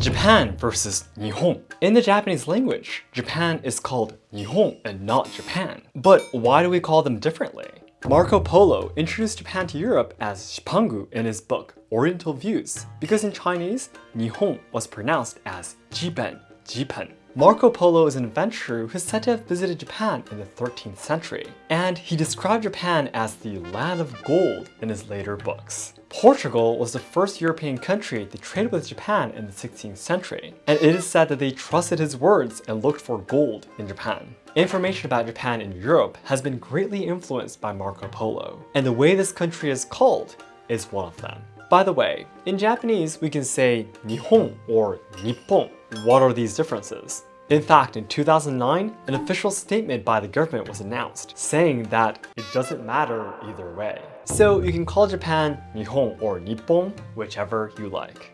Japan versus Nihon. In the Japanese language, Japan is called Nihon and not Japan. But why do we call them differently? Marco Polo introduced Japan to Europe as Shipangu in his book Oriental Views because in Chinese, Nihon was pronounced as Jipen. Marco Polo is an adventurer who is said to have visited Japan in the 13th century, and he described Japan as the land of gold in his later books. Portugal was the first European country to trade with Japan in the 16th century, and it is said that they trusted his words and looked for gold in Japan. Information about Japan in Europe has been greatly influenced by Marco Polo, and the way this country is called is one of them. By the way, in Japanese we can say Nihon or Nippon. What are these differences? In fact, in 2009, an official statement by the government was announced, saying that it doesn't matter either way. So you can call Japan Nihon or Nippon, whichever you like.